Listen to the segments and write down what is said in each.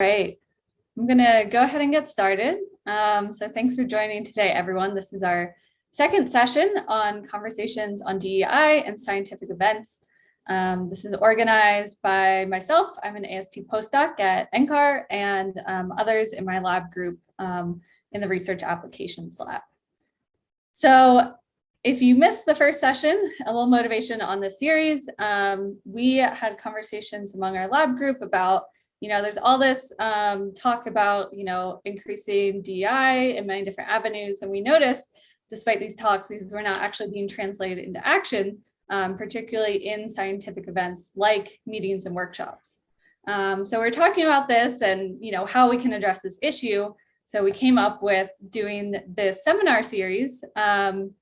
Right. I'm going to go ahead and get started. Um, so thanks for joining today, everyone. This is our second session on conversations on DEI and scientific events. Um, this is organized by myself. I'm an ASP postdoc at NCAR and um, others in my lab group um, in the Research Applications Lab. So if you missed the first session, a little motivation on this series, um, we had conversations among our lab group about you know, there's all this um, talk about, you know, increasing DI in many different avenues. And we notice, despite these talks, these were not actually being translated into action, um, particularly in scientific events like meetings and workshops. Um, so we're talking about this and, you know, how we can address this issue. So we came up with doing this seminar series um,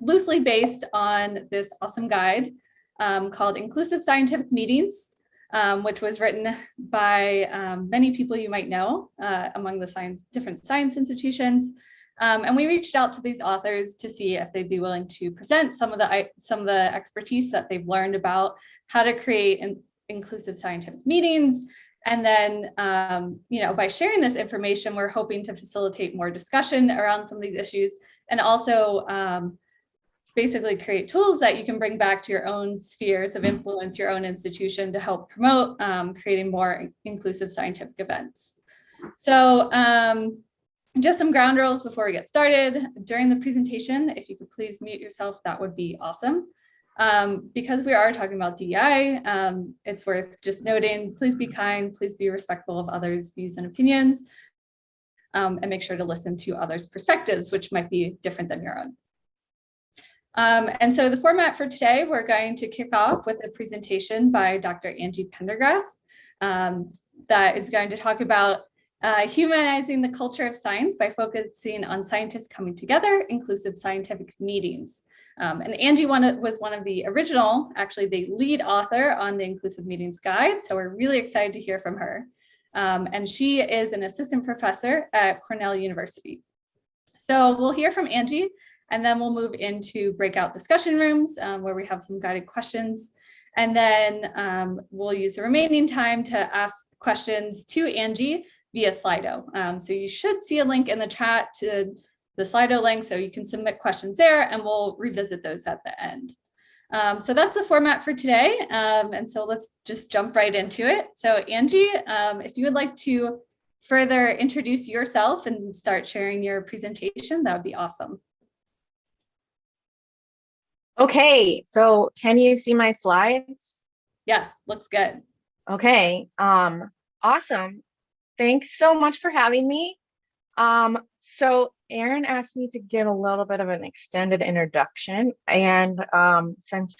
loosely based on this awesome guide um, called Inclusive Scientific Meetings um, which was written by um, many people you might know uh, among the science, different science institutions. Um, and we reached out to these authors to see if they'd be willing to present some of the some of the expertise that they've learned about how to create in, inclusive scientific meetings. And then, um, you know, by sharing this information, we're hoping to facilitate more discussion around some of these issues and also um, basically create tools that you can bring back to your own spheres of influence, your own institution to help promote um, creating more inclusive scientific events. So um, just some ground rules before we get started. During the presentation, if you could please mute yourself, that would be awesome. Um, because we are talking about DEI, um, it's worth just noting, please be kind, please be respectful of others' views and opinions, um, and make sure to listen to others' perspectives, which might be different than your own. Um, and so the format for today, we're going to kick off with a presentation by Dr. Angie Pendergrass um, that is going to talk about uh, humanizing the culture of science by focusing on scientists coming together, inclusive scientific meetings. Um, and Angie one, was one of the original, actually the lead author on the Inclusive Meetings Guide. So we're really excited to hear from her. Um, and she is an assistant professor at Cornell University. So we'll hear from Angie and then we'll move into breakout discussion rooms um, where we have some guided questions. And then um, we'll use the remaining time to ask questions to Angie via Slido. Um, so you should see a link in the chat to the Slido link so you can submit questions there and we'll revisit those at the end. Um, so that's the format for today. Um, and so let's just jump right into it. So Angie, um, if you would like to further introduce yourself and start sharing your presentation, that would be awesome. Okay, so can you see my slides? Yes, looks good. Okay, um, awesome. Thanks so much for having me. Um, so Aaron asked me to give a little bit of an extended introduction. And um, since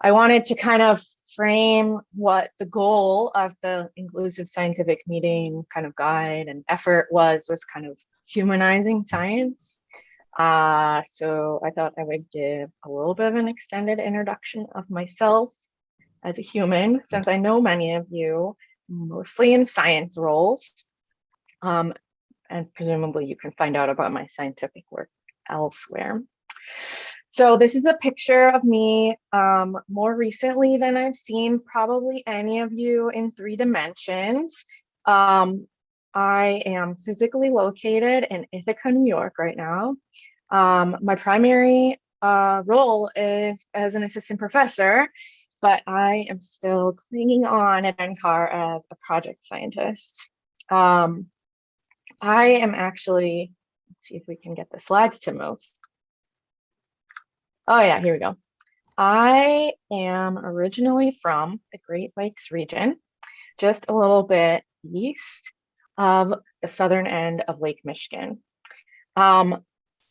I wanted to kind of frame what the goal of the inclusive scientific meeting kind of guide and effort was, was kind of humanizing science. Uh, so I thought I would give a little bit of an extended introduction of myself as a human, since I know many of you, mostly in science roles. Um, and presumably you can find out about my scientific work elsewhere. So this is a picture of me um, more recently than I've seen probably any of you in three dimensions. Um, I am physically located in Ithaca, New York right now. Um, my primary uh, role is as an assistant professor, but I am still clinging on at NCAR as a project scientist. Um, I am actually, let's see if we can get the slides to move. Oh yeah, here we go. I am originally from the Great Lakes region, just a little bit east of the southern end of Lake Michigan. Um,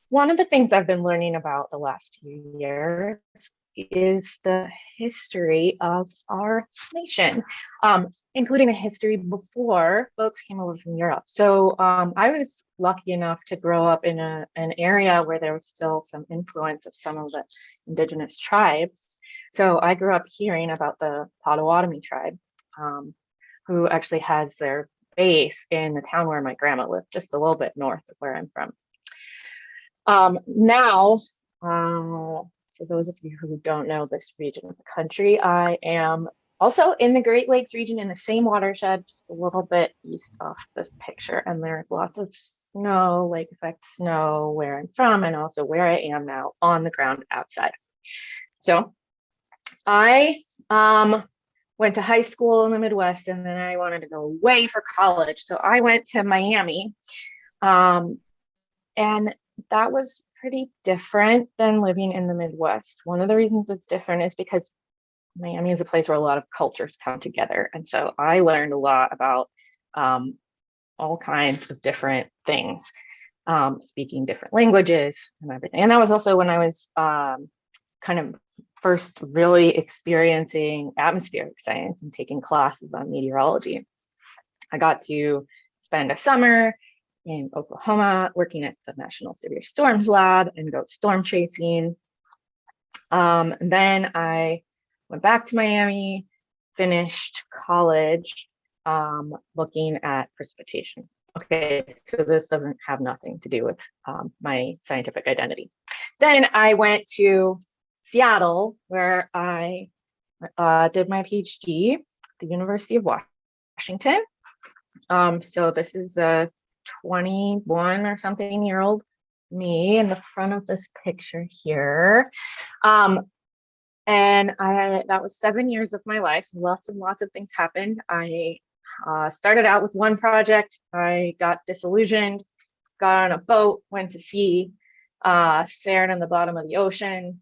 one of the things I've been learning about the last few years is the history of our nation, um, including the history before folks came over from Europe. So um, I was lucky enough to grow up in a, an area where there was still some influence of some of the indigenous tribes. So I grew up hearing about the Potawatomi tribe, um, who actually has their base in the town where my grandma lived, just a little bit north of where I'm from. Um, now, uh, for those of you who don't know this region of the country, I am also in the Great Lakes region in the same watershed, just a little bit east of this picture. And there's lots of snow, lake effect snow where I'm from and also where I am now on the ground outside. So I um, went to high school in the Midwest and then I wanted to go away for college. So I went to Miami um, and that was pretty different than living in the Midwest. One of the reasons it's different is because Miami is a place where a lot of cultures come together. And so I learned a lot about um, all kinds of different things, um, speaking different languages and everything. And that was also when I was um, kind of first really experiencing atmospheric science and taking classes on meteorology. I got to spend a summer in Oklahoma working at the National Severe Storms Lab and go storm chasing. Um, then I went back to Miami, finished college, um, looking at precipitation. Okay, so this doesn't have nothing to do with um, my scientific identity. Then I went to Seattle, where I uh, did my PhD at the University of Washington. Um, so this is a 21 or something year old me in the front of this picture here. Um, and I that was seven years of my life. Lots and lots of things happened. I uh, started out with one project. I got disillusioned, got on a boat, went to sea, uh, stared on the bottom of the ocean,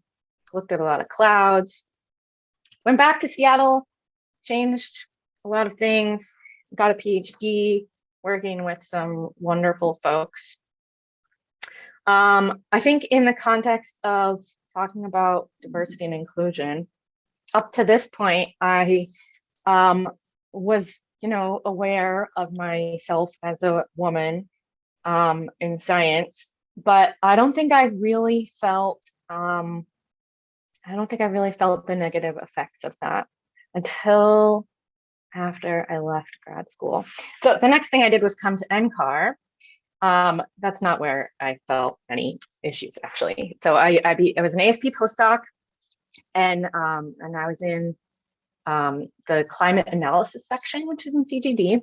looked at a lot of clouds, went back to Seattle, changed a lot of things, got a PhD, working with some wonderful folks. Um, I think in the context of talking about diversity and inclusion, up to this point, I um, was, you know, aware of myself as a woman um, in science, but I don't think I really felt, um, I don't think I really felt the negative effects of that until after I left grad school. So the next thing I did was come to NCAR. Um, that's not where I felt any issues actually. So I, I, be, I was an ASP postdoc and, um, and I was in um, the climate analysis section, which is in CGD.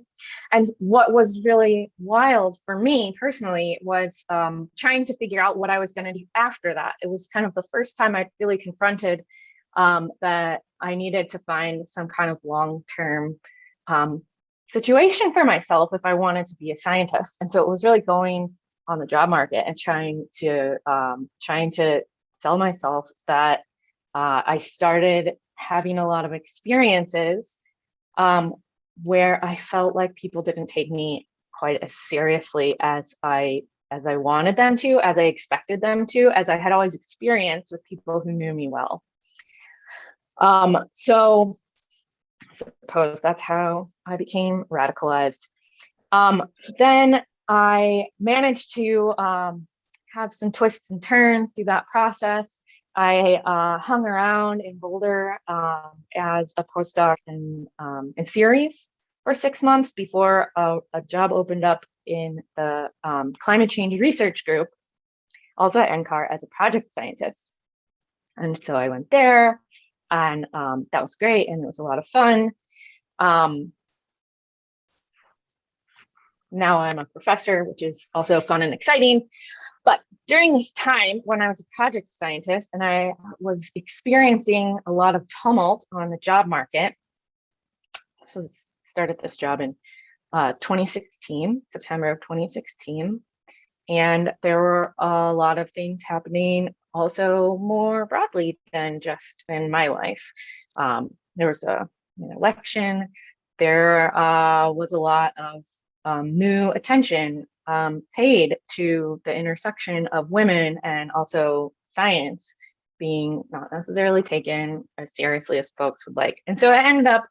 And what was really wild for me personally was um, trying to figure out what I was going to do after that. It was kind of the first time I really confronted um, that I needed to find some kind of long-term um, situation for myself if I wanted to be a scientist. And so it was really going on the job market and trying to um, trying to sell myself that uh, I started having a lot of experiences um, where I felt like people didn't take me quite as seriously as I as I wanted them to, as I expected them to, as I had always experienced with people who knew me well. Um, so I suppose that's how I became radicalized. Um, then I managed to um, have some twists and turns through that process. I uh, hung around in Boulder um, as a postdoc in, um, in CIRES for six months before a, a job opened up in the um, climate change research group, also at NCAR as a project scientist. And so I went there, and um, that was great and it was a lot of fun. Um, now I'm a professor, which is also fun and exciting. But during this time when I was a project scientist and I was experiencing a lot of tumult on the job market, so started this job in uh, 2016, September of 2016. And there were a lot of things happening also more broadly than just in my life. Um, there was a, an election, there uh, was a lot of um, new attention um, paid to the intersection of women and also science being not necessarily taken as seriously as folks would like. And so I ended up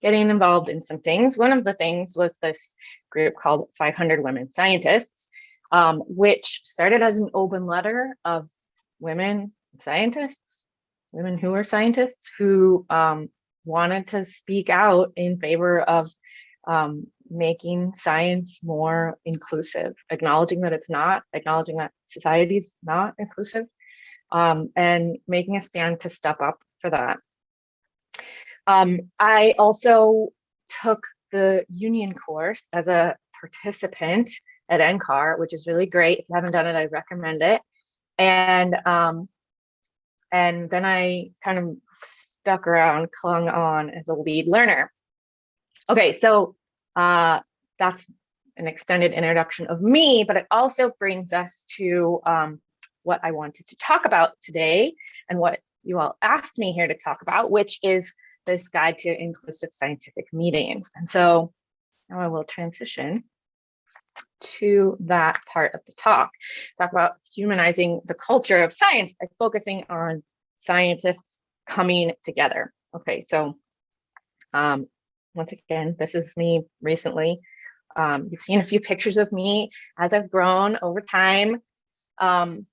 getting involved in some things. One of the things was this group called 500 Women Scientists, um, which started as an open letter of women scientists, women who are scientists who um, wanted to speak out in favor of um, making science more inclusive, acknowledging that it's not, acknowledging that society's not inclusive, um, and making a stand to step up for that. Um, I also took the union course as a participant at NCAR, which is really great. If you haven't done it, I recommend it. And um, and then I kind of stuck around, clung on as a lead learner. Okay, so uh, that's an extended introduction of me, but it also brings us to um, what I wanted to talk about today and what you all asked me here to talk about, which is this guide to inclusive scientific meetings. And so now I will transition to that part of the talk, talk about humanizing the culture of science by focusing on scientists coming together. Okay, so um, once again, this is me recently. Um, you've seen a few pictures of me as I've grown over time. Um,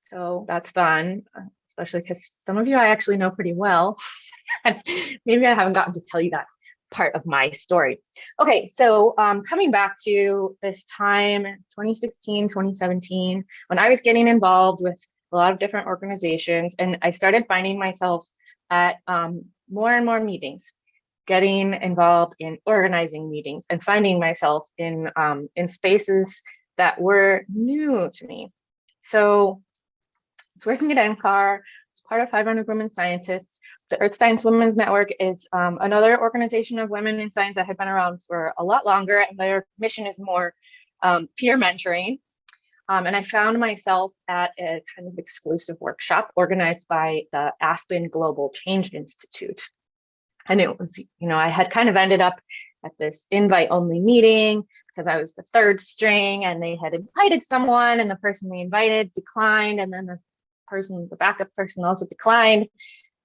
so that's fun, especially because some of you I actually know pretty well. maybe I haven't gotten to tell you that part of my story. Okay, so um, coming back to this time, 2016, 2017, when I was getting involved with a lot of different organizations and I started finding myself at um, more and more meetings, getting involved in organizing meetings and finding myself in, um, in spaces that were new to me. So it's working at NCAR, it's part of 500 Women Scientists, the Earth Science Women's Network is um, another organization of women in science that had been around for a lot longer, and their mission is more um, peer mentoring. Um, and I found myself at a kind of exclusive workshop organized by the Aspen Global Change Institute. And it was, you know, I had kind of ended up at this invite only meeting because I was the third string and they had invited someone and the person they invited declined and then the person, the backup person also declined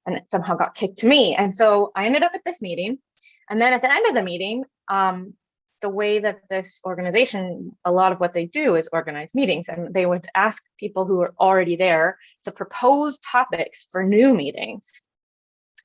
and it somehow got kicked to me. And so I ended up at this meeting. And then at the end of the meeting, um, the way that this organization, a lot of what they do is organize meetings and they would ask people who are already there to propose topics for new meetings.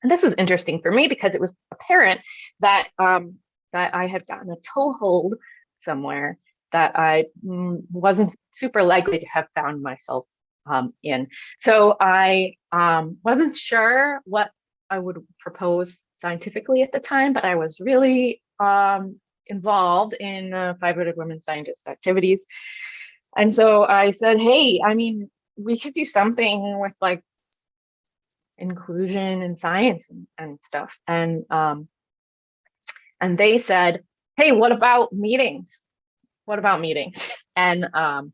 And this was interesting for me because it was apparent that um, that I had gotten a toehold somewhere that I mm, wasn't super likely to have found myself um, in. So I um, wasn't sure what I would propose scientifically at the time, but I was really um, involved in uh, 500 women scientists activities. And so I said, hey, I mean, we could do something with like inclusion in science and, and stuff. And um, and they said, hey, what about meetings? What about meetings? And um,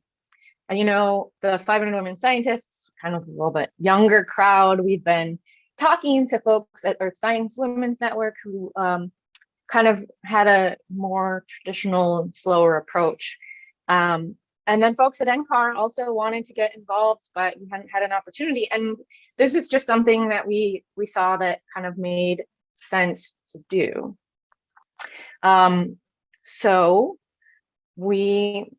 and, you know, the 500 Women Scientists, kind of a little bit younger crowd, we've been talking to folks at Earth Science Women's Network who um, kind of had a more traditional, slower approach. Um, and then folks at NCAR also wanted to get involved, but we hadn't had an opportunity. And this is just something that we we saw that kind of made sense to do. Um, so we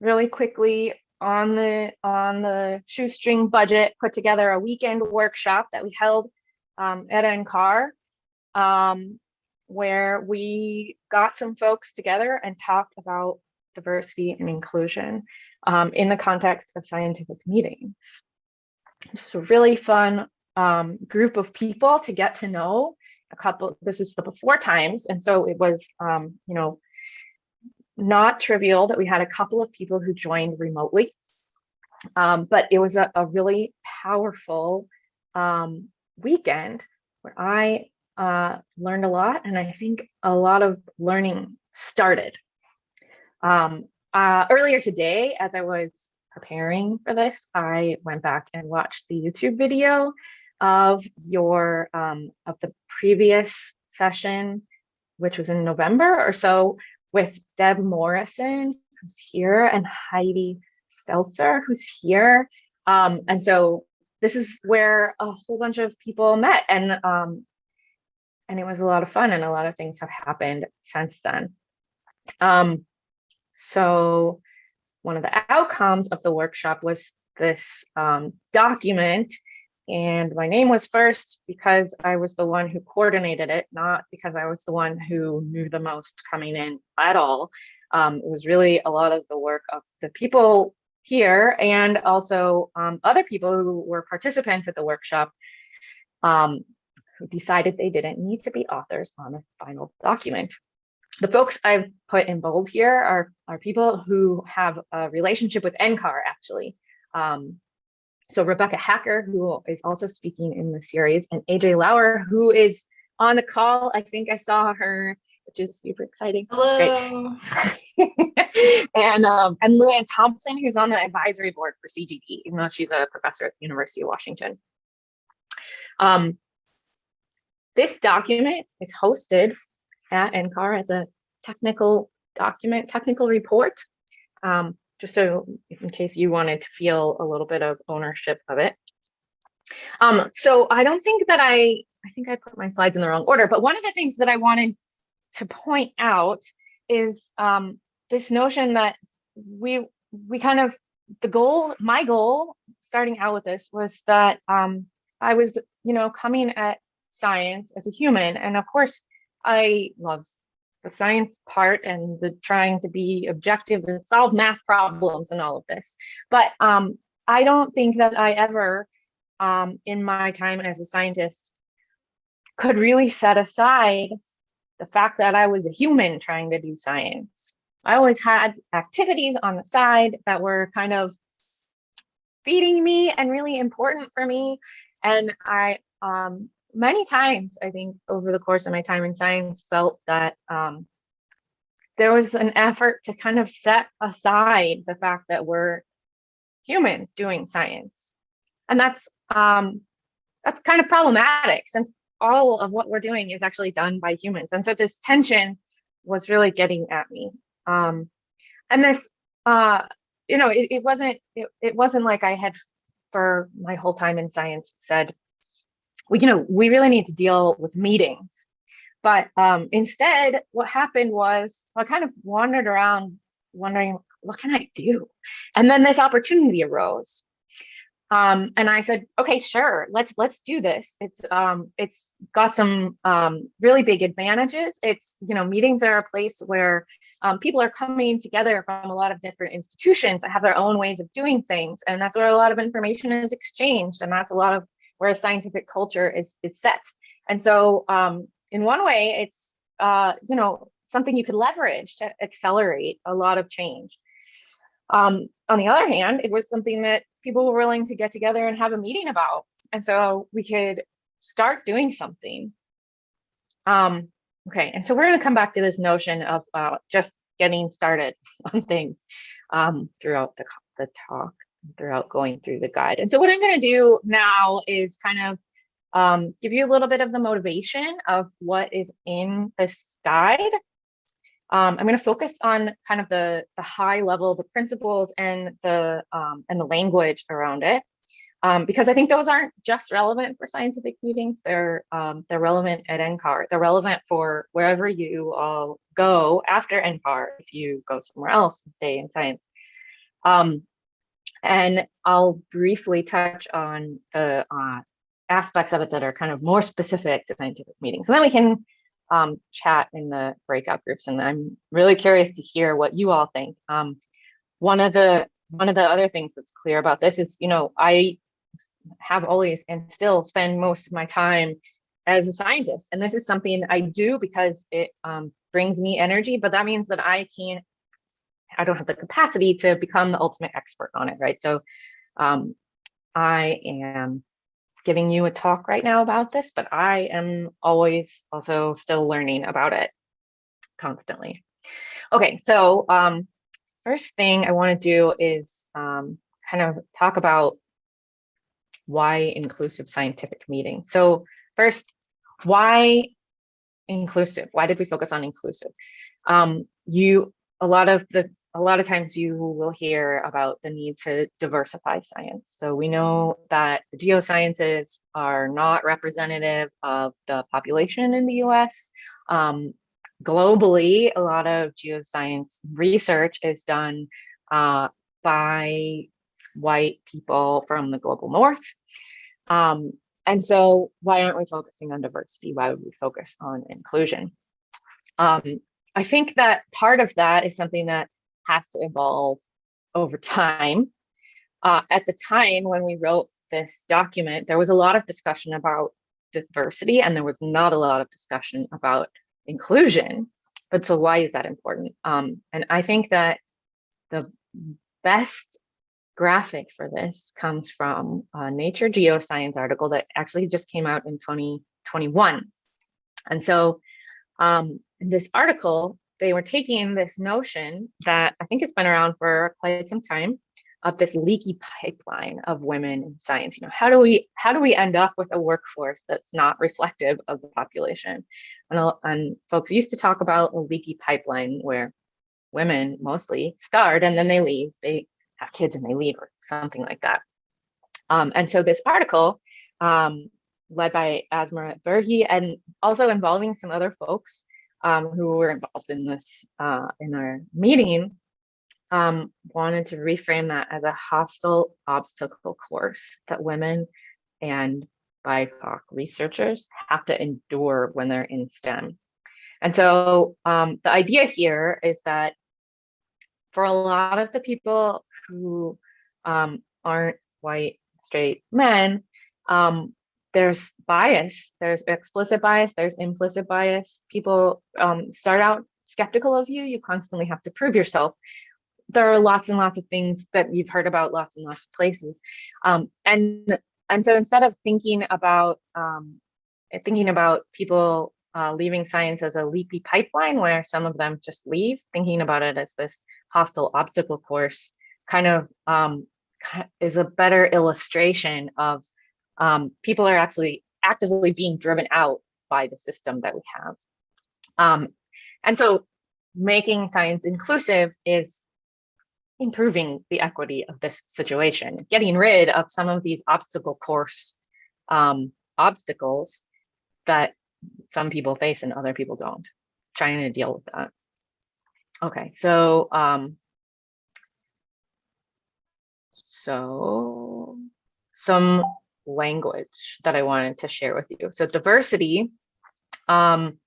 really quickly on the on the shoestring budget put together a weekend workshop that we held um, at NCAR um, where we got some folks together and talked about diversity and inclusion um, in the context of scientific meetings. It's a really fun um, group of people to get to know a couple, this was the before times. And so it was, um, you know, not trivial that we had a couple of people who joined remotely, um, but it was a, a really powerful um, weekend where I uh, learned a lot and I think a lot of learning started. Um, uh, earlier today, as I was preparing for this, I went back and watched the YouTube video of your um, of the previous session, which was in November or so, with Deb Morrison, who's here, and Heidi Steltzer, who's here. Um, and so this is where a whole bunch of people met and um, and it was a lot of fun and a lot of things have happened since then. Um, so one of the outcomes of the workshop was this um, document and my name was first because I was the one who coordinated it, not because I was the one who knew the most coming in at all. Um, it was really a lot of the work of the people here and also um, other people who were participants at the workshop um, who decided they didn't need to be authors on a final document. The folks I've put in bold here are, are people who have a relationship with NCAR actually. Um, so Rebecca Haacker, who is also speaking in the series, and AJ Lauer, who is on the call. I think I saw her, which is super exciting. Hello. and um, and LuAnne Thompson, who's on the advisory board for CGD, even though she's a professor at the University of Washington. Um, this document is hosted at NCAR as a technical document, technical report. Um, just so in case you wanted to feel a little bit of ownership of it. Um, so I don't think that I, I think I put my slides in the wrong order, but one of the things that I wanted to point out is um, this notion that we, we kind of, the goal, my goal starting out with this was that um, I was, you know, coming at science as a human. And of course, I love the science part and the trying to be objective and solve math problems and all of this. But um, I don't think that I ever, um, in my time as a scientist, could really set aside the fact that I was a human trying to do science. I always had activities on the side that were kind of feeding me and really important for me. And I um, many times, I think, over the course of my time in science, felt that um, there was an effort to kind of set aside the fact that we're humans doing science. And that's um, that's kind of problematic since all of what we're doing is actually done by humans. And so this tension was really getting at me. Um, and this, uh, you know, it, it wasn't it, it wasn't like I had for my whole time in science said, you know, we really need to deal with meetings. But um, instead, what happened was I kind of wandered around wondering, what can I do? And then this opportunity arose. Um, and I said, okay, sure, let's let's do this. It's um, it's got some um, really big advantages. It's you know meetings are a place where um, people are coming together from a lot of different institutions that have their own ways of doing things, and that's where a lot of information is exchanged, and that's a lot of where a scientific culture is, is set. And so um, in one way, it's, uh, you know, something you could leverage to accelerate a lot of change. Um, on the other hand, it was something that people were willing to get together and have a meeting about. And so we could start doing something. Um, okay, and so we're gonna come back to this notion of uh, just getting started on things um, throughout the, the talk throughout going through the guide. And so what I'm going to do now is kind of um, give you a little bit of the motivation of what is in this guide. Um, I'm going to focus on kind of the, the high level, the principles and the um, and the language around it, um, because I think those aren't just relevant for scientific meetings. They're um, they're relevant at NCAR. They're relevant for wherever you all go after NCAR if you go somewhere else and stay in science. Um, and I'll briefly touch on the uh, aspects of it that are kind of more specific to scientific meetings. And then we can um, chat in the breakout groups. And I'm really curious to hear what you all think. Um, one of the one of the other things that's clear about this is, you know, I have always and still spend most of my time as a scientist. And this is something I do because it um, brings me energy, but that means that I can't I don't have the capacity to become the ultimate expert on it, right? So um, I am giving you a talk right now about this, but I am always also still learning about it constantly. Okay, so um, first thing I want to do is um, kind of talk about why inclusive scientific meeting. So first, why inclusive? Why did we focus on inclusive? Um, you, a lot of the a lot of times you will hear about the need to diversify science. So we know that the geosciences are not representative of the population in the US. Um, globally, a lot of geoscience research is done uh, by white people from the global north. Um, and so why aren't we focusing on diversity? Why would we focus on inclusion? Um, I think that part of that is something that has to evolve over time. Uh, at the time when we wrote this document, there was a lot of discussion about diversity and there was not a lot of discussion about inclusion. But so why is that important? Um, and I think that the best graphic for this comes from a Nature Geoscience article that actually just came out in 2021. And so um, this article, they were taking this notion that I think it's been around for quite some time of this leaky pipeline of women in science. You know, how do we how do we end up with a workforce that's not reflective of the population? And, and folks used to talk about a leaky pipeline where women mostly start and then they leave. They have kids and they leave or something like that. Um, and so this article, um, led by Asma Berhe and also involving some other folks um, who were involved in this uh, in our meeting, um, wanted to reframe that as a hostile obstacle course that women and BIPOC researchers have to endure when they're in STEM. And so um, the idea here is that for a lot of the people who um, aren't white, straight men, um, there's bias, there's explicit bias, there's implicit bias. People um, start out skeptical of you, you constantly have to prove yourself. There are lots and lots of things that you've heard about lots and lots of places. Um, and, and so instead of thinking about um, thinking about people uh, leaving science as a leaky pipeline where some of them just leave, thinking about it as this hostile obstacle course kind of um, is a better illustration of um, people are actually actively being driven out by the system that we have. Um, and so making science inclusive is improving the equity of this situation, getting rid of some of these obstacle course um, obstacles that some people face and other people don't, trying to deal with that. Okay, so um, so some language that I wanted to share with you. So diversity um,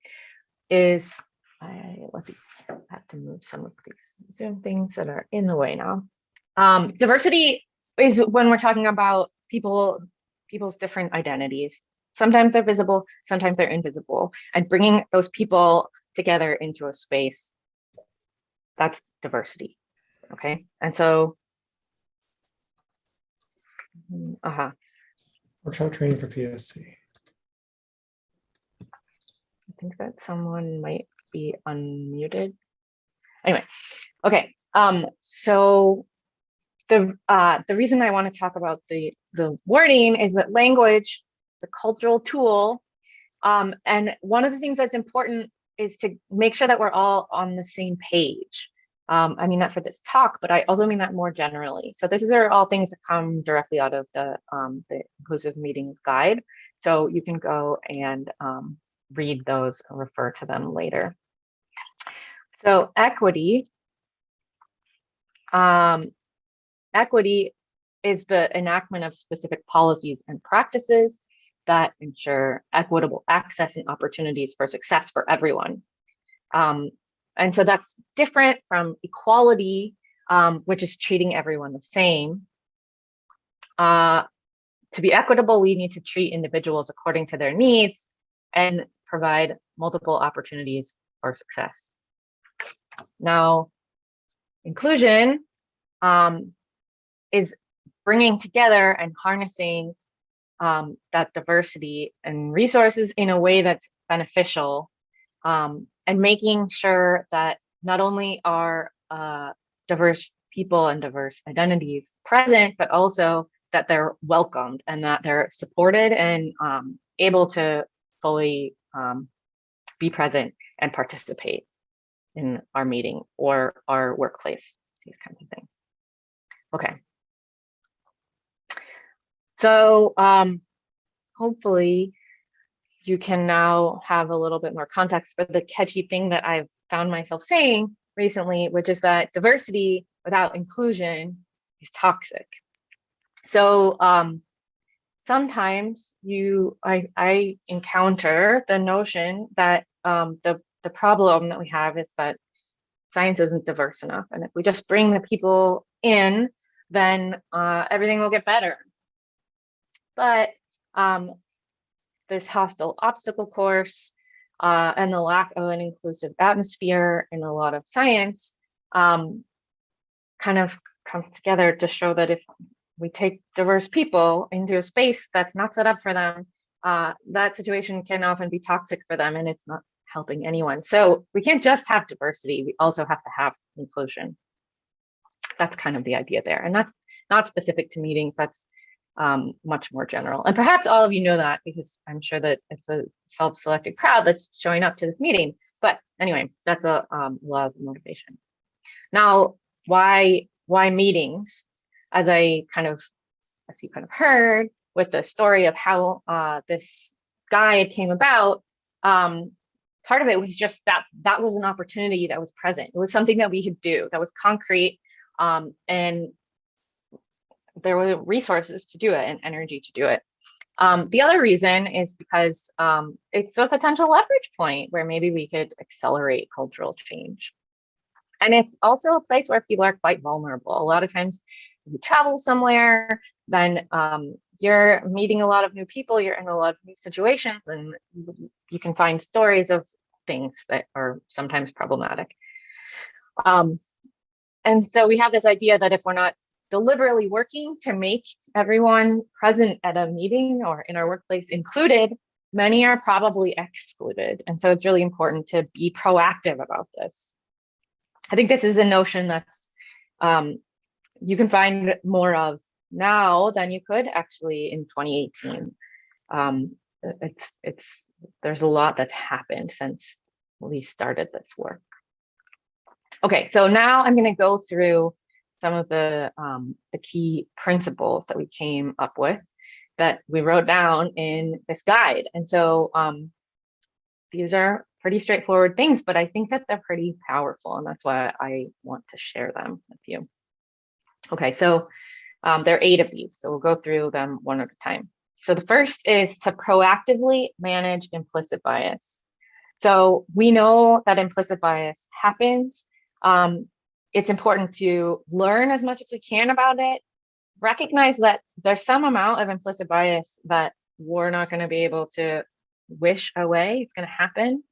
is, I, let's see, I have to move some of these Zoom things that are in the way now. Um, diversity is when we're talking about people, people's different identities. Sometimes they're visible, sometimes they're invisible, and bringing those people together into a space, that's diversity, okay? And so, uh-huh, Workshop training for PSC. I think that someone might be unmuted. Anyway, okay. Um, so the uh, the reason I want to talk about the the wording is that language is a cultural tool, um, and one of the things that's important is to make sure that we're all on the same page. Um, I mean that for this talk, but I also mean that more generally. So this are all things that come directly out of the, um, the Inclusive Meetings Guide. So you can go and um, read those and refer to them later. So equity, um, equity is the enactment of specific policies and practices that ensure equitable access and opportunities for success for everyone. Um, and so that's different from equality, um, which is treating everyone the same. Uh, to be equitable, we need to treat individuals according to their needs and provide multiple opportunities for success. Now, inclusion um, is bringing together and harnessing um, that diversity and resources in a way that's beneficial um, and making sure that not only are uh, diverse people and diverse identities present, but also that they're welcomed and that they're supported and um, able to fully um, be present and participate in our meeting or our workplace, these kinds of things. Okay. So um, hopefully you can now have a little bit more context for the catchy thing that I've found myself saying recently, which is that diversity without inclusion is toxic. So um, sometimes you, I, I encounter the notion that um, the, the problem that we have is that science isn't diverse enough. And if we just bring the people in, then uh, everything will get better. But um, this hostile obstacle course uh, and the lack of an inclusive atmosphere in a lot of science um, kind of comes together to show that if we take diverse people into a space that's not set up for them, uh, that situation can often be toxic for them and it's not helping anyone. So we can't just have diversity, we also have to have inclusion. That's kind of the idea there. And that's not specific to meetings, that's um, much more general. And perhaps all of you know that because I'm sure that it's a self-selected crowd that's showing up to this meeting. But anyway, that's a um, of motivation. Now, why why meetings? As I kind of, as you kind of heard with the story of how uh, this guide came about, um, part of it was just that that was an opportunity that was present. It was something that we could do that was concrete um, and there were resources to do it and energy to do it. Um, the other reason is because um, it's a potential leverage point where maybe we could accelerate cultural change. And it's also a place where people are quite vulnerable. A lot of times you travel somewhere, then um, you're meeting a lot of new people, you're in a lot of new situations, and you can find stories of things that are sometimes problematic. Um, and so we have this idea that if we're not deliberately working to make everyone present at a meeting or in our workplace included, many are probably excluded. And so it's really important to be proactive about this. I think this is a notion that's um, you can find more of now than you could actually in 2018. Um, it's it's there's a lot that's happened since we started this work. Okay, so now I'm going to go through some of the, um, the key principles that we came up with that we wrote down in this guide. And so um, these are pretty straightforward things, but I think that they're pretty powerful. And that's why I want to share them with you. Okay, so um, there are eight of these. So we'll go through them one at a time. So the first is to proactively manage implicit bias. So we know that implicit bias happens. Um, it's important to learn as much as we can about it, recognize that there's some amount of implicit bias that we're not going to be able to wish away. It's going to happen.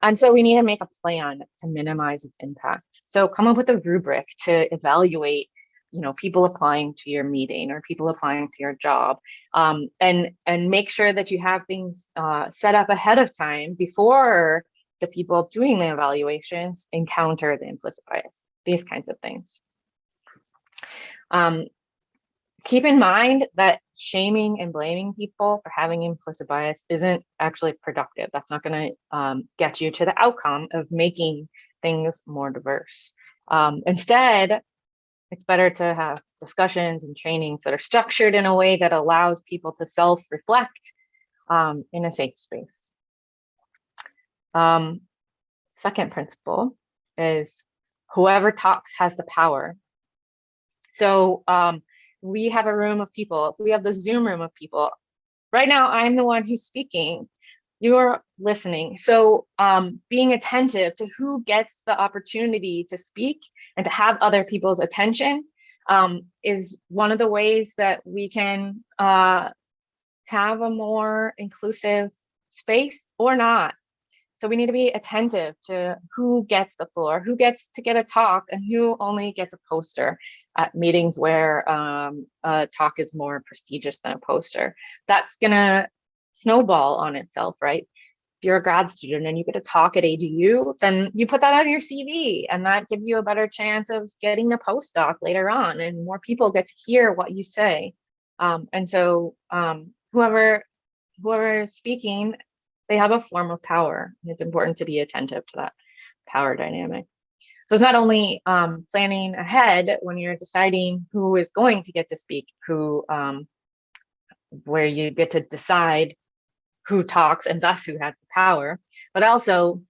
And so we need to make a plan to minimize its impact. So come up with a rubric to evaluate, you know, people applying to your meeting or people applying to your job, um, and and make sure that you have things uh, set up ahead of time before the people doing the evaluations encounter the implicit bias these kinds of things. Um, keep in mind that shaming and blaming people for having implicit bias isn't actually productive. That's not going to um, get you to the outcome of making things more diverse. Um, instead, it's better to have discussions and trainings that are structured in a way that allows people to self-reflect um, in a safe space. Um, second principle is whoever talks has the power. So um, we have a room of people, we have the Zoom room of people, right now I'm the one who's speaking, you're listening. So um, being attentive to who gets the opportunity to speak and to have other people's attention um, is one of the ways that we can uh, have a more inclusive space or not. So we need to be attentive to who gets the floor, who gets to get a talk, and who only gets a poster at meetings where um, a talk is more prestigious than a poster. That's gonna snowball on itself, right? If you're a grad student and you get a talk at AGU, then you put that on your CV and that gives you a better chance of getting a postdoc later on and more people get to hear what you say. Um, and so um, whoever whoever is speaking they have a form of power. It's important to be attentive to that power dynamic. So it's not only um, planning ahead when you're deciding who is going to get to speak, who, um, where you get to decide who talks and thus who has the power, but also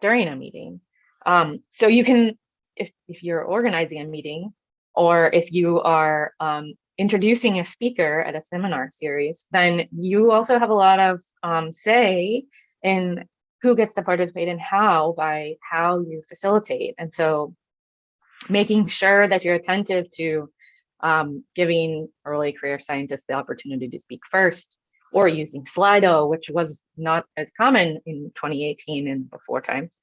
during a meeting. Um, so you can, if, if you're organizing a meeting, or if you are um, introducing a speaker at a seminar series, then you also have a lot of um, say in who gets to participate and how by how you facilitate. And so making sure that you're attentive to um, giving early career scientists the opportunity to speak first or using Slido, which was not as common in 2018 and before times.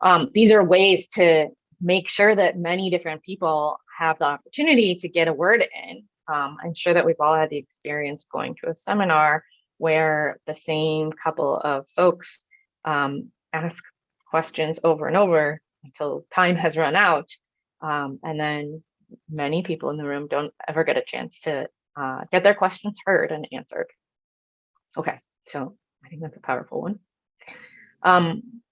Um, these are ways to make sure that many different people have the opportunity to get a word in. Um, I'm sure that we've all had the experience going to a seminar where the same couple of folks um, ask questions over and over until time has run out. Um, and then many people in the room don't ever get a chance to uh, get their questions heard and answered. Okay, so I think that's a powerful one. Um,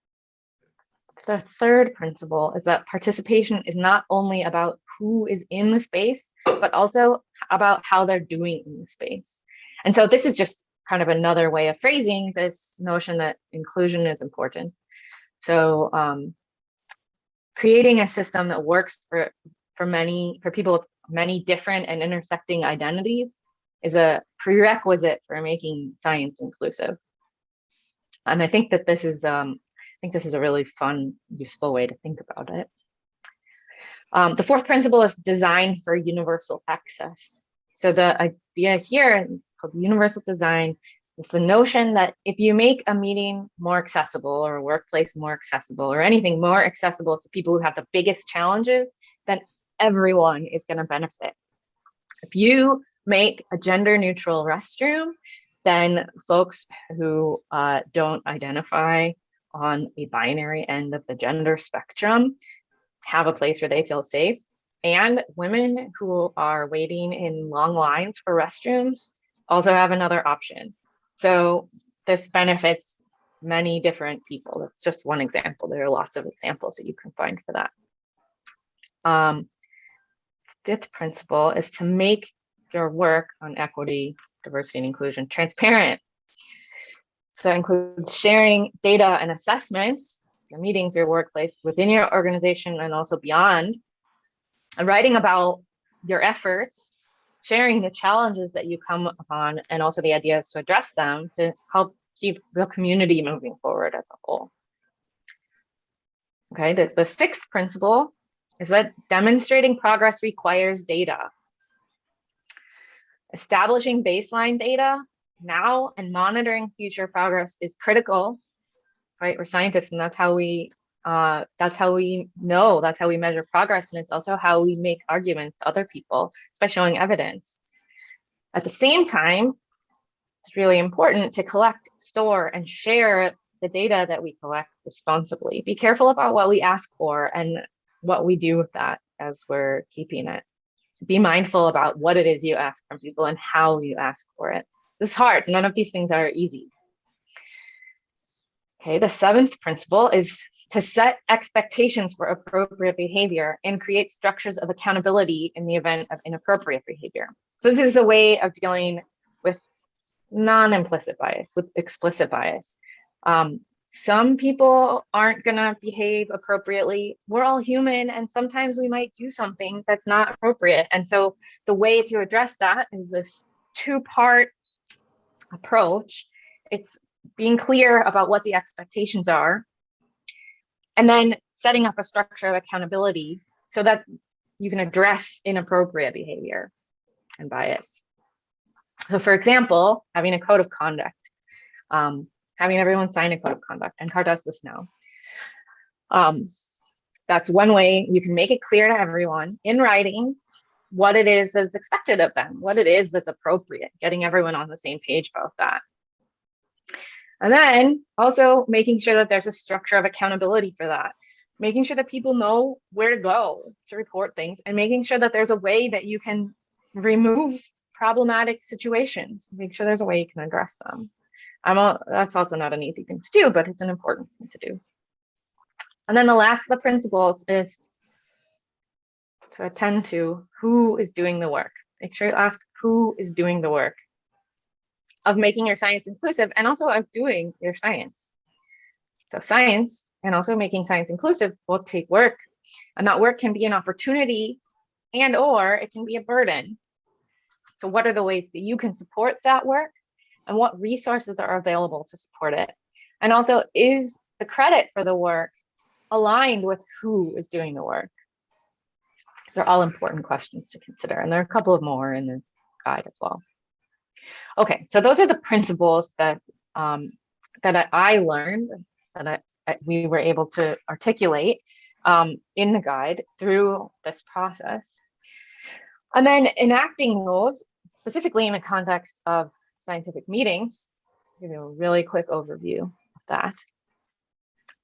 the third principle is that participation is not only about who is in the space, but also about how they're doing in the space. And so this is just kind of another way of phrasing this notion that inclusion is important. So um, creating a system that works for, for many, for people with many different and intersecting identities is a prerequisite for making science inclusive. And I think that this is, um, I think this is a really fun, useful way to think about it. Um, the fourth principle is design for universal access. So the idea here is called universal design is the notion that if you make a meeting more accessible or a workplace more accessible or anything more accessible to people who have the biggest challenges, then everyone is going to benefit. If you make a gender neutral restroom, then folks who uh, don't identify on a binary end of the gender spectrum have a place where they feel safe. And women who are waiting in long lines for restrooms also have another option. So this benefits many different people. That's just one example. There are lots of examples that you can find for that. Um, fifth principle is to make your work on equity, diversity, and inclusion transparent. So that includes sharing data and assessments, your meetings, your workplace, within your organization, and also beyond, writing about your efforts, sharing the challenges that you come upon, and also the ideas to address them to help keep the community moving forward as a whole. Okay, the, the sixth principle is that demonstrating progress requires data. Establishing baseline data now and monitoring future progress is critical, right? We're scientists and that's how we uh, that's how we know, that's how we measure progress. And it's also how we make arguments to other people, by showing evidence. At the same time, it's really important to collect, store, and share the data that we collect responsibly. Be careful about what we ask for and what we do with that as we're keeping it. Be mindful about what it is you ask from people and how you ask for it. This is hard. None of these things are easy. Okay, the seventh principle is to set expectations for appropriate behavior and create structures of accountability in the event of inappropriate behavior. So this is a way of dealing with non-implicit bias, with explicit bias. Um, some people aren't gonna behave appropriately. We're all human and sometimes we might do something that's not appropriate. And so the way to address that is this two-part approach. It's being clear about what the expectations are and then setting up a structure of accountability so that you can address inappropriate behavior and bias. So for example, having a code of conduct, um, having everyone sign a code of conduct, and CAR does this now. Um, that's one way you can make it clear to everyone in writing what it is that's expected of them, what it is that's appropriate, getting everyone on the same page about that. And then also making sure that there's a structure of accountability for that, making sure that people know where to go to report things and making sure that there's a way that you can remove problematic situations, make sure there's a way you can address them. I'm a, that's also not an easy thing to do, but it's an important thing to do. And then the last of the principles is to attend to who is doing the work. Make sure you ask who is doing the work of making your science inclusive and also of doing your science. So science and also making science inclusive will take work and that work can be an opportunity and or it can be a burden. So what are the ways that you can support that work and what resources are available to support it? And also is the credit for the work aligned with who is doing the work? They're all important questions to consider. And there are a couple of more in the guide as well. Okay, so those are the principles that um, that I- learned that I, we were able to articulate um, in the guide through this process. And then enacting those specifically in the context of scientific meetings, give you a really quick overview of that.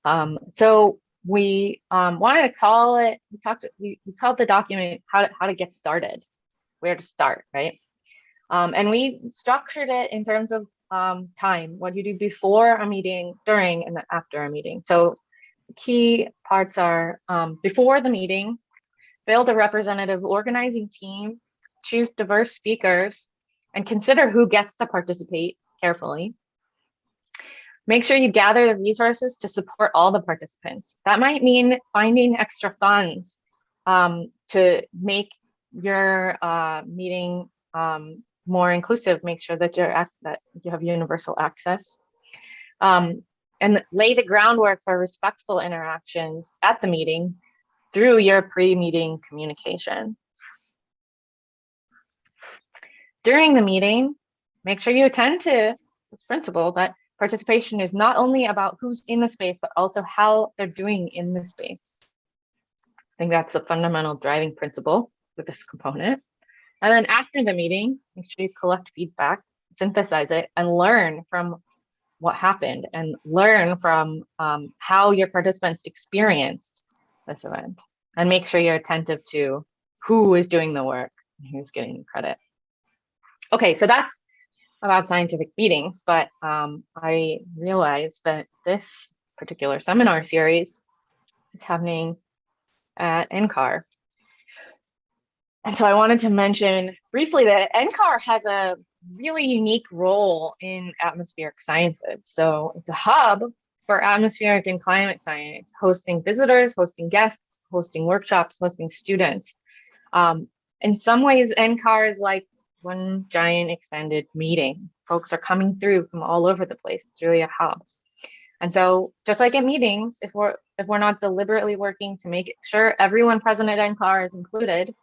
Um, so we um, wanted to call it, we talked, we, we called the document how to, how to get started, where to start, right? Um, and we structured it in terms of um, time, what you do before a meeting, during, and after a meeting. So key parts are um, before the meeting, build a representative organizing team, choose diverse speakers, and consider who gets to participate carefully. Make sure you gather the resources to support all the participants. That might mean finding extra funds um, to make your uh, meeting um, more inclusive, make sure that you're that you have universal access. Um, and lay the groundwork for respectful interactions at the meeting through your pre-meeting communication. During the meeting, make sure you attend to this principle that participation is not only about who's in the space, but also how they're doing in the space. I think that's a fundamental driving principle with this component. And then after the meeting, make sure you collect feedback, synthesize it, and learn from what happened and learn from um, how your participants experienced this event. And make sure you're attentive to who is doing the work and who's getting credit. Okay, so that's about scientific meetings, but um, I realized that this particular seminar series is happening at NCAR. And so I wanted to mention briefly that NCAR has a really unique role in atmospheric sciences. So it's a hub for atmospheric and climate science, hosting visitors, hosting guests, hosting workshops, hosting students. Um, in some ways, NCAR is like one giant extended meeting. Folks are coming through from all over the place. It's really a hub. And so just like at meetings, if we're if we're not deliberately working to make sure everyone present at NCAR is included,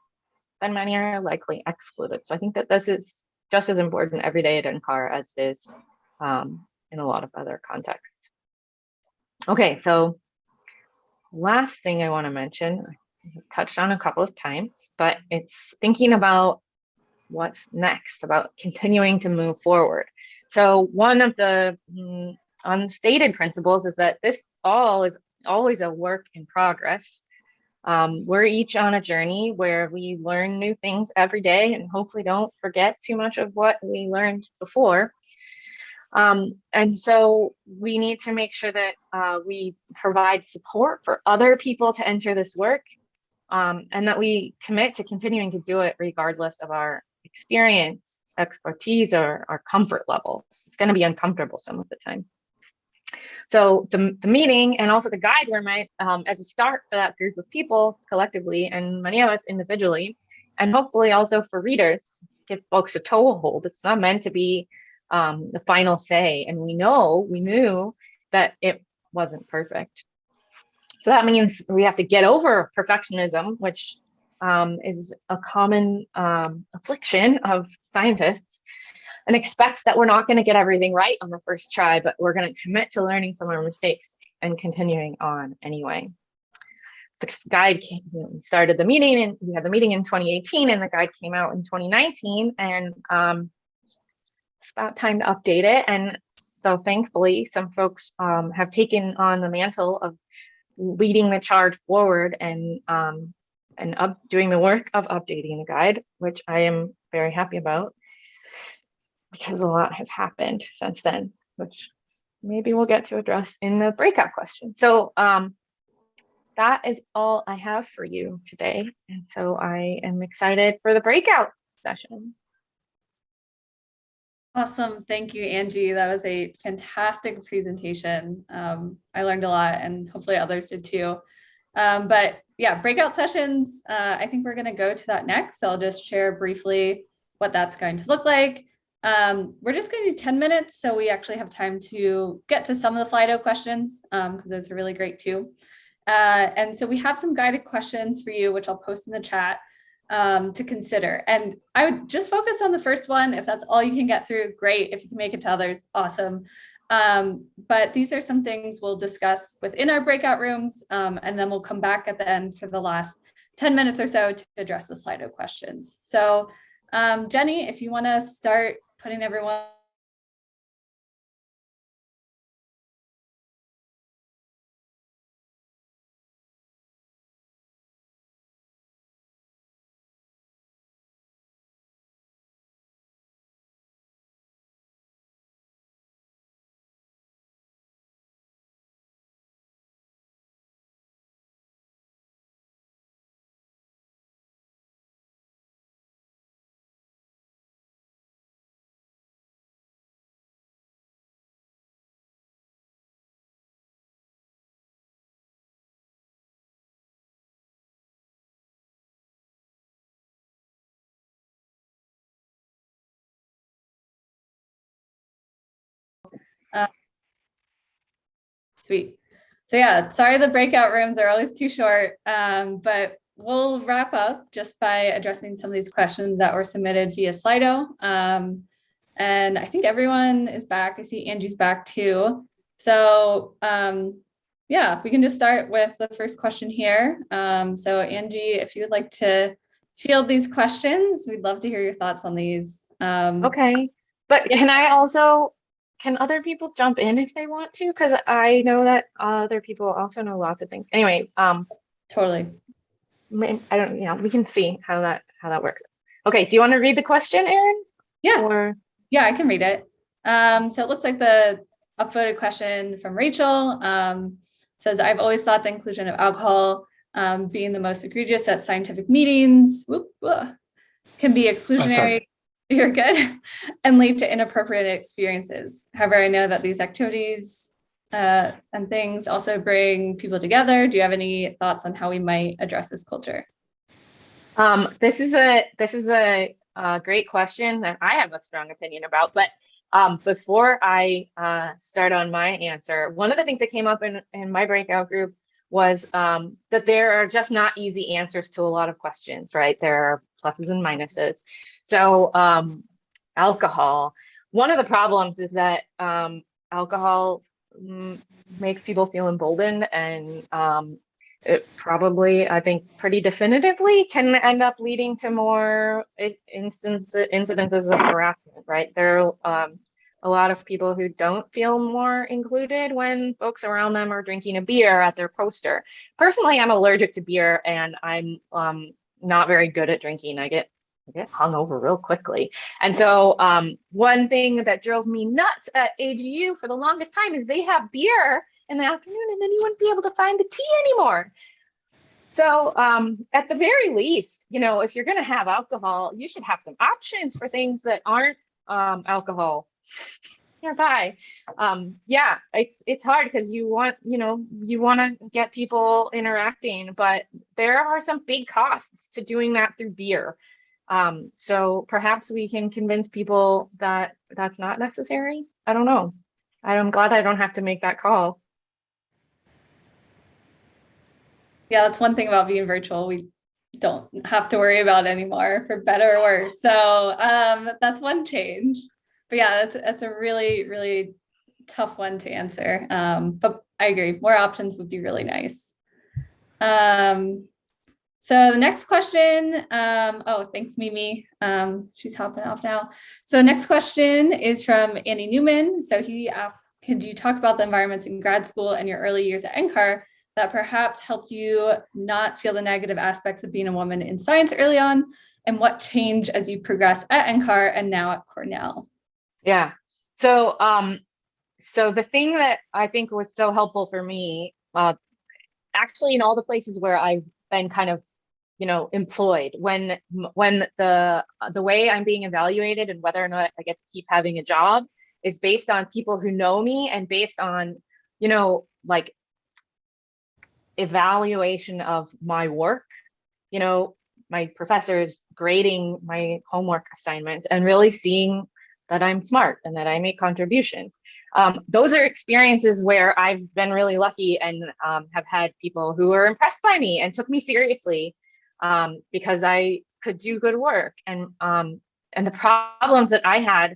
then many are likely excluded. So I think that this is just as important every day at NCAR as it is um, in a lot of other contexts. Okay, so last thing I want to mention, I touched on a couple of times, but it's thinking about what's next, about continuing to move forward. So one of the mm, unstated principles is that this all is always a work in progress. Um, we're each on a journey where we learn new things every day and hopefully don't forget too much of what we learned before. Um, and so we need to make sure that uh, we provide support for other people to enter this work um, and that we commit to continuing to do it regardless of our experience, expertise, or our comfort levels. It's going to be uncomfortable some of the time. So the, the meeting and also the guide were meant um, as a start for that group of people collectively and many of us individually, and hopefully also for readers, give folks a toehold. It's not meant to be um, the final say. And we know, we knew that it wasn't perfect. So that means we have to get over perfectionism, which um, is a common um, affliction of scientists and expect that we're not going to get everything right on the first try, but we're going to commit to learning from our mistakes and continuing on anyway. The guide came, started the meeting and we had the meeting in 2018 and the guide came out in 2019 and um, it's about time to update it. And so thankfully some folks um, have taken on the mantle of leading the charge forward and um, and up doing the work of updating the guide, which I am very happy about because a lot has happened since then, which maybe we'll get to address in the breakout question. So um, that is all I have for you today. And so I am excited for the breakout session. Awesome. Thank you, Angie. That was a fantastic presentation. Um, I learned a lot and hopefully others did too. Um, but yeah, breakout sessions, uh, I think we're going to go to that next. So I'll just share briefly what that's going to look like. Um, we're just going to do 10 minutes, so we actually have time to get to some of the Slido questions because um, those are really great too. Uh, and so we have some guided questions for you, which I'll post in the chat. um, to consider. And I would just focus on the first one. If that's all you can get through, great. If you can make it to others, awesome. Um, but these are some things we'll discuss within our breakout rooms, um, and then we'll come back at the end for the last 10 minutes or so to address the Slido questions. So um, Jenny, if you want to start putting everyone Sweet. So yeah, sorry the breakout rooms are always too short, um, but we'll wrap up just by addressing some of these questions that were submitted via Slido. Um, and I think everyone is back. I see Angie's back too. So um, yeah, we can just start with the first question here. Um, so Angie, if you would like to field these questions, we'd love to hear your thoughts on these. Um, Okay, but can I also, can other people jump in if they want to? Because I know that other people also know lots of things. Anyway, um, Totally. I don't, yeah, we can see how that, how that works. Okay, do you want to read the question, Erin? Yeah. Or, Yeah, I can read it. Um, so it looks like the upvoted question from Rachel um, says, I've always thought the inclusion of alcohol um, being the most egregious at scientific meetings whoop, whoop, can be exclusionary. You're good and lead to inappropriate experiences. However, I know that these activities uh, and things also bring people together. Do you have any thoughts on how we might address this culture? um, this is a, this is a, uh great question that I have a strong opinion about, but um, before I uh, start on my answer, one of the things that came up in, in my breakout group was um, that there are just not easy answers to a lot of questions, right? There are pluses and minuses. So um, alcohol, one of the problems is that um, alcohol mm, makes people feel emboldened and um, it probably, I think, pretty definitively can end up leading to more instance, incidences of harassment, right? There are um, a lot of people who don't feel more included when folks around them are drinking a beer at their poster. Personally, I'm allergic to beer and I'm um, not very good at drinking. I get Get hungover real quickly. And so um, one thing that drove me nuts at AGU for the longest time is they have beer in the afternoon and then you wouldn't be able to find the tea anymore. So um, at the very least, you know, if you're going to have alcohol, you should have some options for things that aren't um, alcohol nearby. Um, yeah, it's it's hard because you want, you know, you want to get people interacting, but there are some big costs to doing that through beer. Um, so perhaps we can convince people that that's not necessary. I don't know. I'm glad I don't have to make that call. Yeah, that's one thing about being virtual. We don't have to worry about anymore for better or worse. So um, that's one change. But yeah, that's that's a really, really tough one to answer. Um, but I agree, more options would be really nice. Um, so the next question, um, oh, thanks, Mimi. Um, she's hopping off now. So the next question is from Andy Newman. So he asked, could you talk about the environments in grad school and your early years at NCAR that perhaps helped you not feel the negative aspects of being a woman in science early on and what changed as you progress at NCAR and now at Cornell? Yeah. So, um, so the thing that I think was so helpful for me, uh, actually in all the places where I've been kind of, you know, employed, when when the the way I'm being evaluated and whether or not I get to keep having a job is based on people who know me and based on, you know, like evaluation of my work, you know, my professors grading my homework assignments and really seeing that I'm smart and that I make contributions. Um, those are experiences where I've been really lucky and um, have had people who are impressed by me and took me seriously um, because I could do good work and um and the problems that I had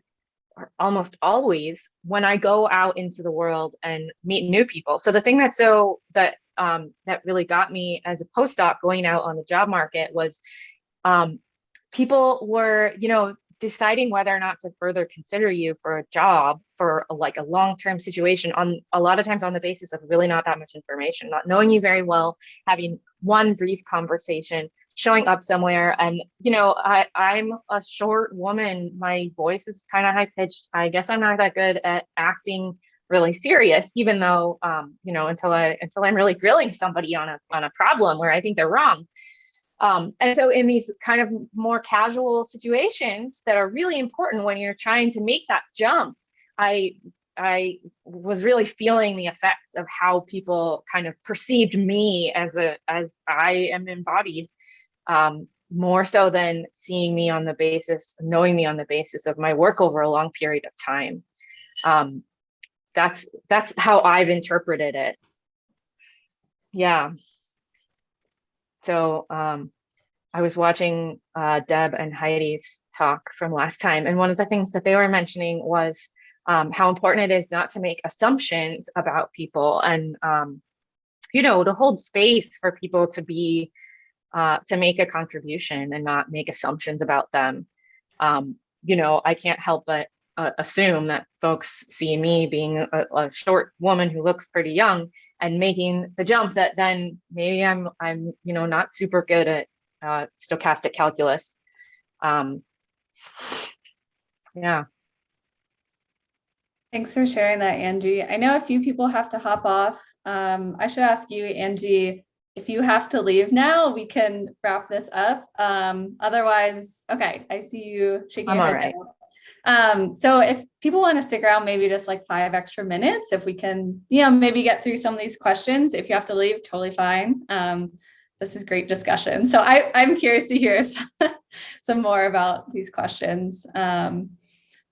are almost always when I go out into the world and meet new people. So the thing that's so that um that really got me as a postdoc going out on the job market was um people were, you know, deciding whether or not to further consider you for a job for a, like a long-term situation on a lot of times on the basis of really not that much information not knowing you very well having one brief conversation showing up somewhere. And you know i i'm a short woman. My voice is kind of high pitched i guess i'm not that good at acting really serious even though um you know until i until i'm really grilling somebody on a on a problem where i think they're wrong. Um, and so in these kind of more casual situations that are really important when you're trying to make that jump, I I was really feeling the effects of how people kind of perceived me as a as I am embodied um, more so than seeing me on the basis, knowing me on the basis of my work over a long period of time. Um, that's that's how I've interpreted it. Yeah. So um, I was watching uh, Deb and Heidi's talk from last time, and one of the things that they were mentioning was um, how important it is not to make assumptions about people and, um, you know, to hold space for people to be, uh, to make a contribution and not make assumptions about them. Um, you know, I can't help but uh, assume that folks see me being a, a, short woman who looks pretty young and making the jump that then maybe I'm I'm you know not super good at uh, stochastic calculus. Um, yeah. Thanks for sharing that, Angie. I know a few people have to hop off. Um, I should ask you, Angie, if you have to leave now, we can wrap this up. Um, otherwise, okay, I see you shaking I'm your head. right. Um, so if people want to stick around, maybe just like five extra minutes, if we can, you know, maybe get through some of these questions. If you have to leave, totally fine. Um, this is great discussion. So I, I'm curious to hear some, some more about these questions. Um,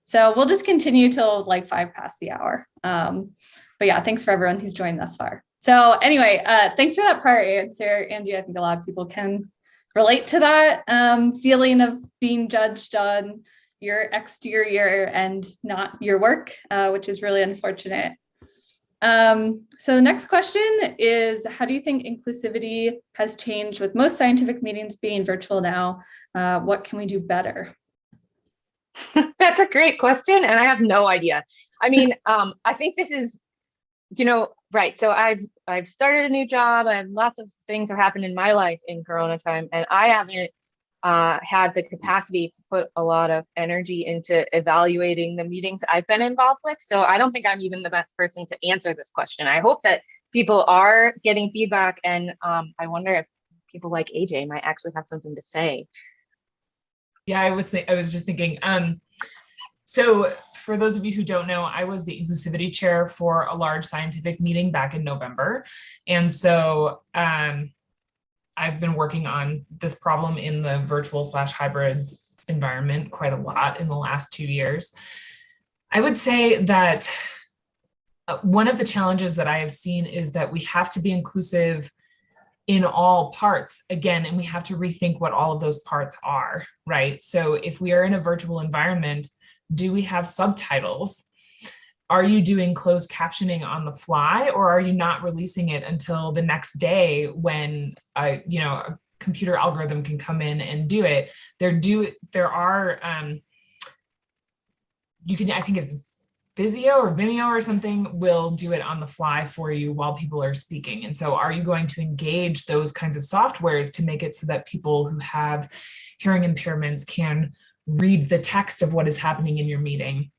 so we'll just continue till like five past the hour. Um, but yeah, thanks for everyone who's joined thus far. So anyway, uh, thanks for that prior answer, Angie. I think a lot of people can relate to that um, feeling of being judged on your exterior and not your work, uh, which is really unfortunate. Um, so the next question is, how do you think inclusivity has changed with most scientific meetings being virtual now? Uh, what can we do better? That's a great question, and I have no idea. I mean, um, I think this is, you know, right. So I've I've started a new job, and lots of things have happened in my life in Corona time, and I haven't uh, had the capacity to put a lot of energy into evaluating the meetings I've been involved with. So I don't think I'm even the best person to answer this question. I hope that people are getting feedback, and um, I wonder if people like AJ might actually have something to say. Yeah, I was I was just thinking. Um, so for those of you who don't know, I was the inclusivity chair for a large scientific meeting back in November, and so um, I've been working on this problem in the virtual slash hybrid environment quite a lot in the last two years. I would say that uh, one of the challenges that I have seen is that we have to be inclusive in all parts again, and we have to rethink what all of those parts are, right? So if we are in a virtual environment, do we have subtitles? Are you doing closed captioning on the fly or are you not releasing it until the next day when a, you know, a computer algorithm can come in and do it? There do, there are, um, you can, I think it's Vizio or Vimeo or something will do it on the fly for you while people are speaking. And so are you going to engage those kinds of softwares to make it so that people who have hearing impairments can read the text of what is happening in your meeting?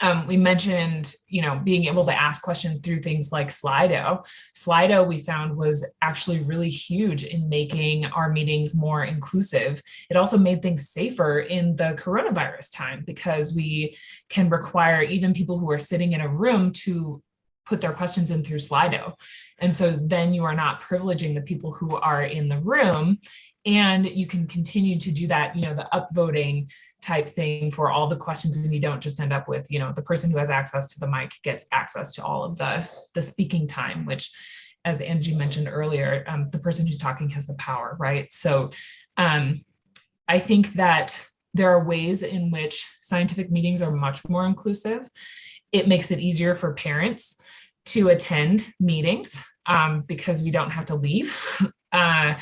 Um, we mentioned, you know, being able to ask questions through things like Slido. Slido we found was actually really huge in making our meetings more inclusive. It also made things safer in the coronavirus time because we can require even people who are sitting in a room to put their questions in through Slido. And so then you are not privileging the people who are in the room and you can continue to do that, you know, the upvoting type thing for all the questions and you don't just end up with, you know, the person who has access to the mic gets access to all of the, the speaking time, which as Angie mentioned earlier, um, the person who's talking has the power, right? So um, I think that there are ways in which scientific meetings are much more inclusive. It makes it easier for parents to attend meetings um, because we don't have to leave. Uh,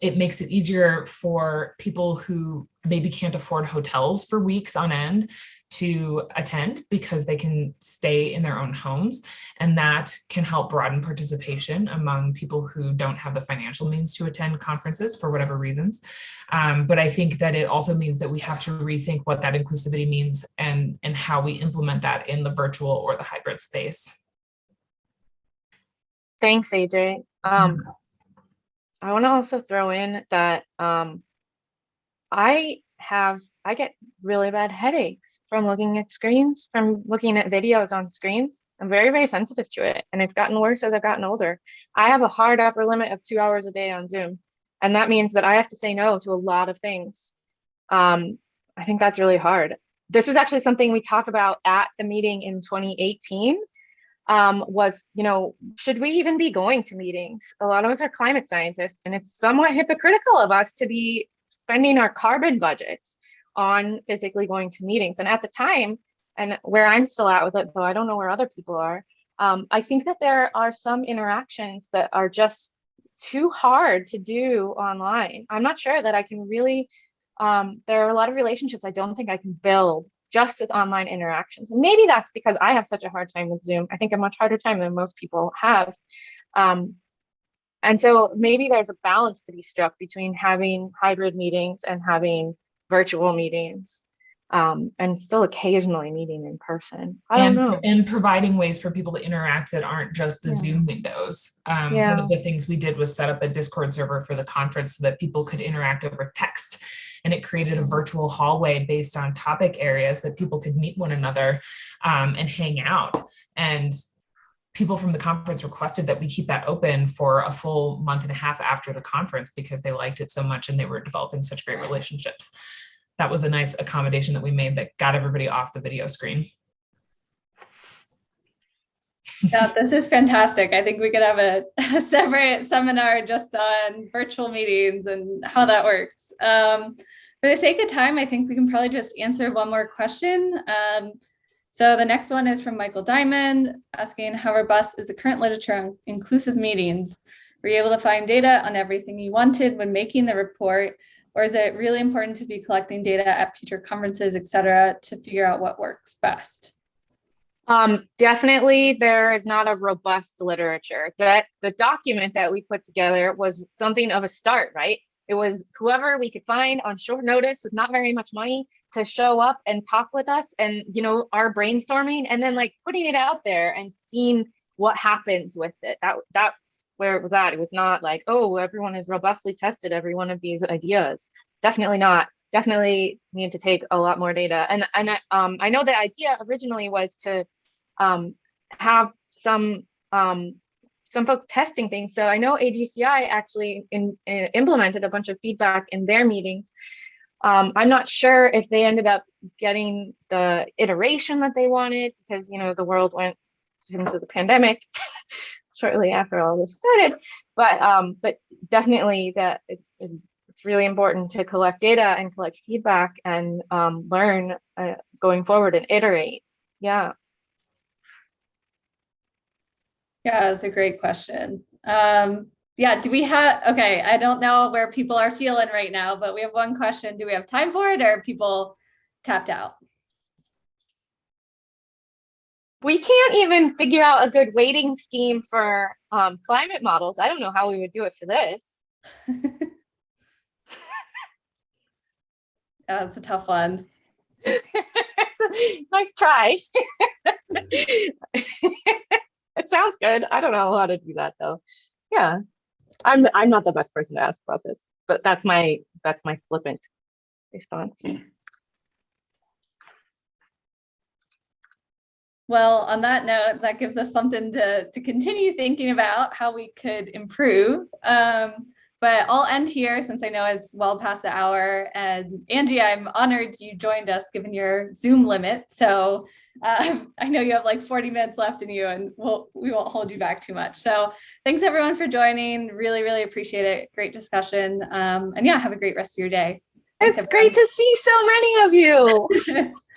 it makes it easier for people who maybe can't afford hotels for weeks on end to attend because they can stay in their own homes and that can help broaden participation among people who don't have the financial means to attend conferences for whatever reasons. Um, but I think that it also means that we have to rethink what that inclusivity means and, and how we implement that in the virtual or the hybrid space. Thanks, AJ. Um, I want to also throw in that um, I have, I get really bad headaches from looking at screens, from looking at videos on screens. I'm very, very sensitive to it. And it's gotten worse as I've gotten older. I have a hard upper limit of two hours a day on Zoom. And that means that I have to say no to a lot of things. Um, I think that's really hard. This was actually something we talked about at the meeting in 2018 um, was, you know, should we even be going to meetings? A lot of us are climate scientists, and it's somewhat hypocritical of us to be spending our carbon budgets on physically going to meetings. And at the time, and where I'm still at with it, though I don't know where other people are, um, I think that there are some interactions that are just too hard to do online. I'm not sure that I can really, um, there are a lot of relationships I don't think I can build just with online interactions. And maybe that's because I have such a hard time with Zoom. I think a much harder time than most people have. Um, and so maybe there's a balance to be struck between having hybrid meetings and having virtual meetings um, and still occasionally meeting in person. I don't and, know. And providing ways for people to interact that aren't just the Yeah. Zoom windows. Um, Yeah. One of the things we did was set up a Discord server for the conference so that people could interact over text. And it created a virtual hallway based on topic areas that people could meet one another um, and hang out. And people from the conference requested that we keep that open for a full month and a half after the conference because they liked it so much and they were developing such great relationships. That was a nice accommodation that we made that got everybody off the video screen. Yeah, this is fantastic. I think we could have a, a separate seminar just on virtual meetings and how that works. Um, for the sake of time, I think we can probably just answer one more question. Um, so the next one is from Michael Diamond asking how robust is the current literature on inclusive meetings? Were you able to find data on everything you wanted when making the report? Or is it really important to be collecting data at future conferences, et cetera, to figure out what works best? Um, definitely there is not a robust literature. That the document that we put together was something of a start, right? It was whoever we could find on short notice with not very much money to show up and talk with us and you know our brainstorming and then like putting it out there and seeing what happens with it. That that's where it was at. It was not like, oh, everyone has robustly tested every one of these ideas. Definitely not. Definitely need to take a lot more data. And and I, um, I know the idea originally was to um, have some um, some folks testing things. So I know AGCI actually in, in, implemented a bunch of feedback in their meetings. Um, I'm not sure if they ended up getting the iteration that they wanted because you know the world went into the pandemic shortly after all this started. But um, but definitely that it's really important to collect data and collect feedback and um, learn uh, going forward and iterate. Yeah. Yeah, that's a great question. Um, yeah, do we have, okay, I don't know where people are feeling right now, but we have one question. Do we have time for it or are people tapped out? We can't even figure out a good weighting scheme for um, climate models. I don't know how we would do it for this. That's a tough one. nice try. it sounds good. I don't know how to do that though. Yeah, I'm I'm not the best person to ask about this, but that's my that's my flippant response. Well, on that note, that gives us something to, to continue thinking about how we could improve. Um, but I'll end here since I know it's well past the hour. And Angie, I'm honored you joined us given your Zoom limit. So uh, I know you have like 40 minutes left in you and we'll, we won't hold you back too much. So thanks everyone for joining. Really, really appreciate it. Great discussion. Um, and yeah, have a great rest of your day. Thanks, It's great to see so many of you. everyone.